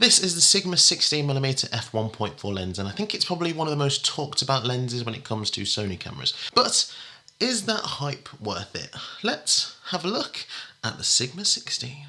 This is the Sigma 16mm f1.4 lens and I think it's probably one of the most talked about lenses when it comes to Sony cameras. But is that hype worth it? Let's have a look at the Sigma 16.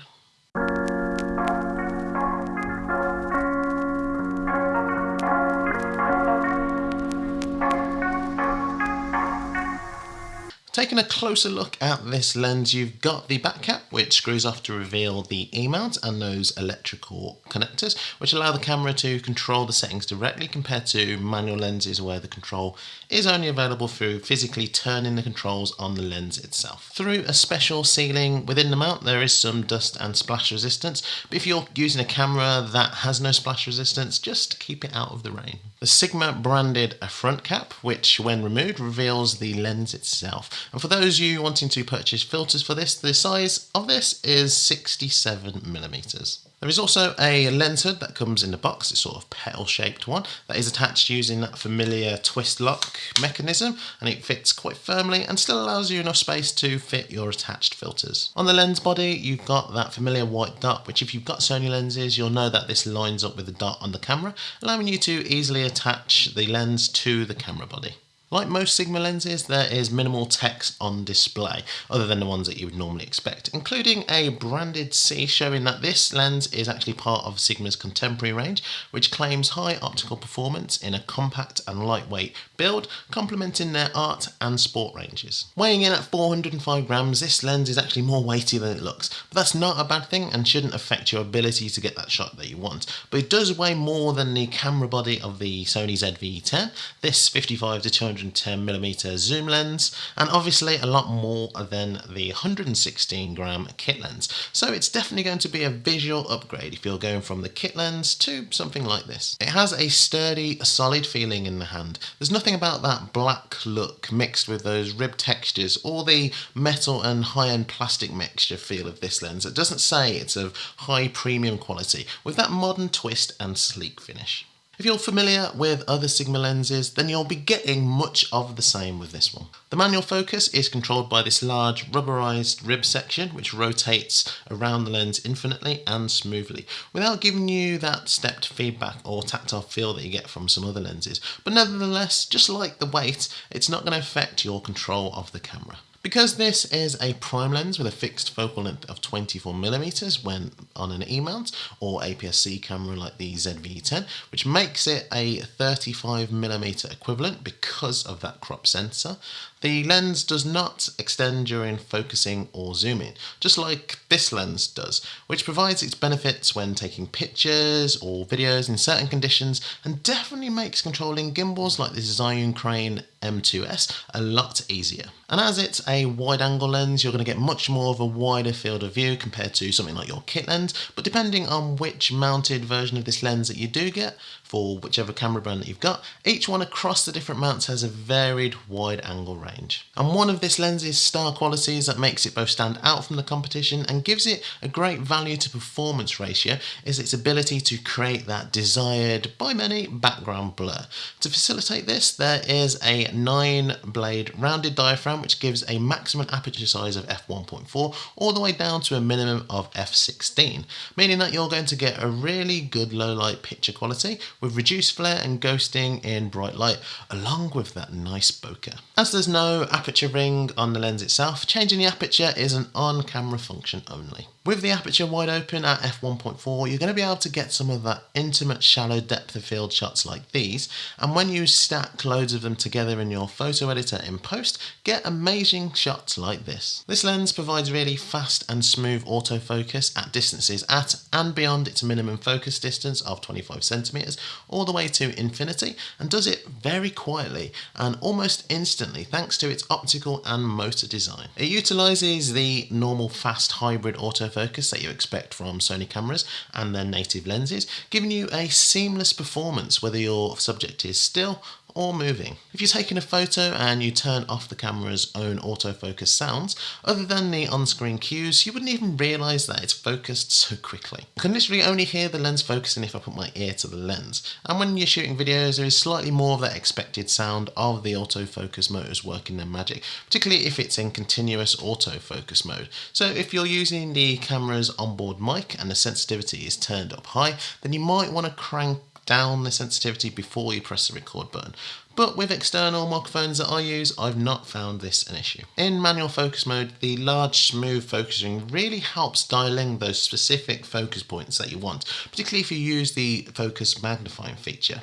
Taking a closer look at this lens, you've got the back cap, which screws off to reveal the E-mount and those electrical connectors, which allow the camera to control the settings directly compared to manual lenses where the control is only available through physically turning the controls on the lens itself. Through a special sealing within the mount, there is some dust and splash resistance, but if you're using a camera that has no splash resistance, just keep it out of the rain. The Sigma branded a front cap, which when removed reveals the lens itself. And for those of you wanting to purchase filters for this, the size of this is 67 millimeters. There is also a lens hood that comes in the box, it's sort of petal shaped one, that is attached using that familiar twist lock mechanism and it fits quite firmly and still allows you enough space to fit your attached filters. On the lens body you've got that familiar white dot which if you've got Sony lenses you'll know that this lines up with the dot on the camera allowing you to easily attach the lens to the camera body. Like most Sigma lenses, there is minimal text on display, other than the ones that you would normally expect, including a branded C showing that this lens is actually part of Sigma's contemporary range, which claims high optical performance in a compact and lightweight build, complementing their art and sport ranges. Weighing in at 405 grams, this lens is actually more weighty than it looks, but that's not a bad thing and shouldn't affect your ability to get that shot that you want. But it does weigh more than the camera body of the Sony ZV-E10, this 55 to 200 110mm zoom lens and obviously a lot more than the 116 gram kit lens. So it's definitely going to be a visual upgrade if you're going from the kit lens to something like this. It has a sturdy, solid feeling in the hand. There's nothing about that black look mixed with those rib textures or the metal and high-end plastic mixture feel of this lens. It doesn't say it's of high premium quality with that modern twist and sleek finish. If you're familiar with other Sigma lenses, then you'll be getting much of the same with this one. The manual focus is controlled by this large rubberized rib section which rotates around the lens infinitely and smoothly without giving you that stepped feedback or tactile feel that you get from some other lenses. But nevertheless, just like the weight, it's not going to affect your control of the camera. Because this is a prime lens with a fixed focal length of 24mm when on an E-mount or APS-C camera like the ZV-E10, which makes it a 35mm equivalent because of that crop sensor, the lens does not extend during focusing or zooming, just like this lens does, which provides its benefits when taking pictures or videos in certain conditions and definitely makes controlling gimbals like the Zhiyun Crane M2S a lot easier. And as it's a wide angle lens, you're going to get much more of a wider field of view compared to something like your kit lens, but depending on which mounted version of this lens that you do get, for whichever camera brand that you've got, each one across the different mounts has a varied wide angle range. And one of this lens's star qualities that makes it both stand out from the competition and gives it a great value to performance ratio is its ability to create that desired, by many, background blur. To facilitate this, there is a 9 blade rounded diaphragm which gives a maximum aperture size of f1.4 all the way down to a minimum of f16, meaning that you're going to get a really good low light picture quality with reduced flare and ghosting in bright light, along with that nice bokeh. As there's no aperture ring on the lens itself, changing the aperture is an on-camera function only. With the aperture wide open at f1.4, you're going to be able to get some of that intimate shallow depth of field shots like these, and when you stack loads of them together in your photo editor in post, get amazing shots like this. This lens provides really fast and smooth autofocus at distances at and beyond its minimum focus distance of 25 centimeters, all the way to infinity, and does it very quietly and almost instantly thanks to its optical and motor design. It utilizes the normal fast hybrid autofocus that you expect from Sony cameras and their native lenses, giving you a seamless performance whether your subject is still or moving. If you're taking a photo and you turn off the camera's own autofocus sounds, other than the on-screen cues, you wouldn't even realise that it's focused so quickly. I can literally only hear the lens focusing if I put my ear to the lens. And when you're shooting videos, there is slightly more of that expected sound of the autofocus motors working their magic, particularly if it's in continuous autofocus mode. So if you're using the camera's onboard mic and the sensitivity is turned up high, then you might want to crank down the sensitivity before you press the record button. But with external microphones that I use, I've not found this an issue. In manual focus mode, the large smooth focusing really helps dialing those specific focus points that you want, particularly if you use the focus magnifying feature.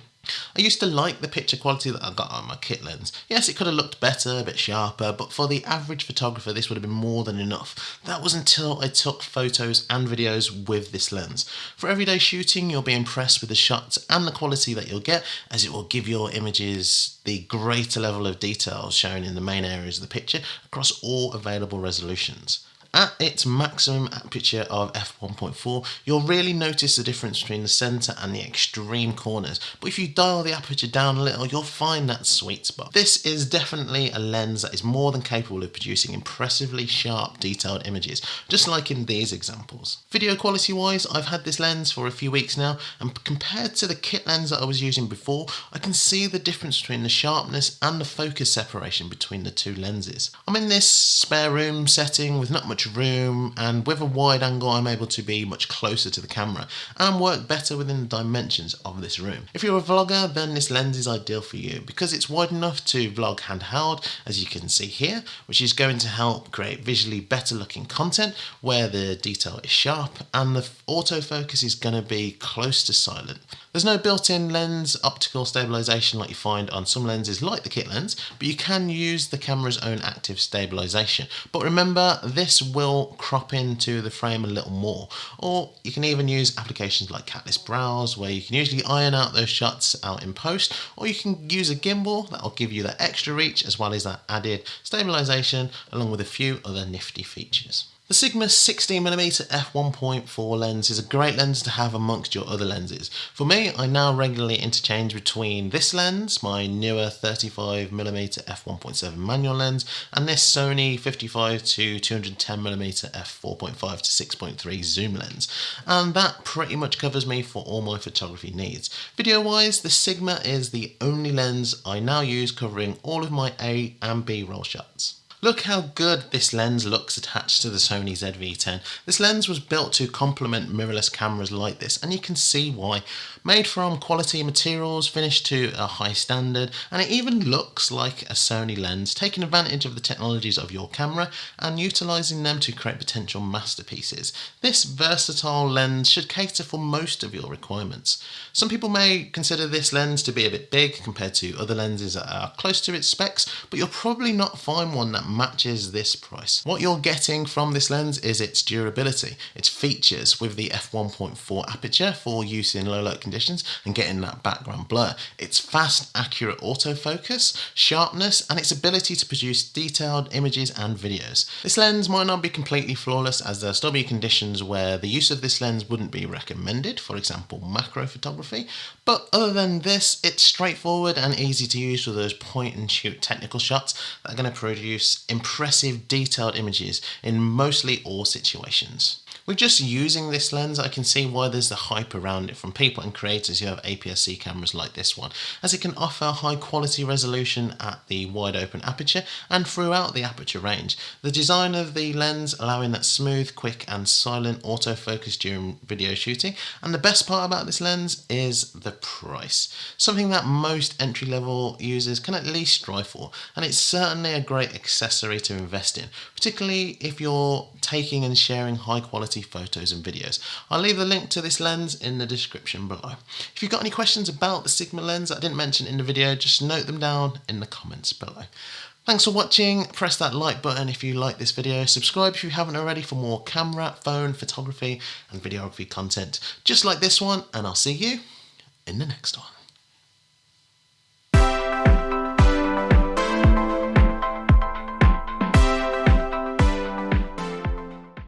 I used to like the picture quality that I got on my kit lens. Yes, it could have looked better, a bit sharper, but for the average photographer, this would have been more than enough. That was until I took photos and videos with this lens. For everyday shooting, you'll be impressed with the shots and the quality that you'll get, as it will give your images the greater level of detail shown in the main areas of the picture across all available resolutions. At its maximum aperture of f1.4, you'll really notice the difference between the centre and the extreme corners, but if you dial the aperture down a little, you'll find that sweet spot. This is definitely a lens that is more than capable of producing impressively sharp, detailed images, just like in these examples. Video quality wise, I've had this lens for a few weeks now, and compared to the kit lens that I was using before, I can see the difference between the sharpness and the focus separation between the two lenses. I'm in this spare room setting with not much much room and with a wide angle I'm able to be much closer to the camera and work better within the dimensions of this room. If you're a vlogger then this lens is ideal for you because it's wide enough to vlog handheld as you can see here which is going to help create visually better looking content where the detail is sharp and the autofocus is going to be close to silent. There's no built-in lens optical stabilization like you find on some lenses like the kit lens, but you can use the camera's own active stabilization. But remember, this will crop into the frame a little more. Or you can even use applications like Catalyst Browse, where you can usually iron out those shots out in post, or you can use a gimbal that'll give you that extra reach as well as that added stabilization, along with a few other nifty features. The Sigma 16mm f1.4 lens is a great lens to have amongst your other lenses. For me, I now regularly interchange between this lens, my newer 35mm f1.7 manual lens, and this Sony 55 to 210mm f4.5 to 6.3 zoom lens. And that pretty much covers me for all my photography needs. Video wise, the Sigma is the only lens I now use covering all of my A and B roll shots. Look how good this lens looks attached to the Sony ZV-E10. This lens was built to complement mirrorless cameras like this and you can see why. Made from quality materials, finished to a high standard and it even looks like a Sony lens, taking advantage of the technologies of your camera and utilising them to create potential masterpieces. This versatile lens should cater for most of your requirements. Some people may consider this lens to be a bit big compared to other lenses that are close to its specs, but you'll probably not find one that matches this price. What you're getting from this lens is its durability, its features with the f1.4 aperture for use in low light conditions and getting that background blur, its fast accurate autofocus, sharpness and its ability to produce detailed images and videos. This lens might not be completely flawless as there still be conditions where the use of this lens wouldn't be recommended, for example macro photography, but other than this it's straightforward and easy to use for those point and shoot technical shots that are going to produce impressive detailed images in mostly all situations. With just using this lens, I can see why there's the hype around it from people and creators who have APS-C cameras like this one, as it can offer high quality resolution at the wide open aperture and throughout the aperture range. The design of the lens allowing that smooth, quick and silent autofocus during video shooting, and the best part about this lens is the price. Something that most entry-level users can at least strive for, and it's certainly a great accessory to invest in, particularly if you're taking and sharing high quality photos and videos. I'll leave the link to this lens in the description below. If you've got any questions about the Sigma lens I didn't mention in the video, just note them down in the comments below. Thanks for watching, press that like button if you like this video, subscribe if you haven't already for more camera, phone, photography and videography content just like this one and I'll see you in the next one.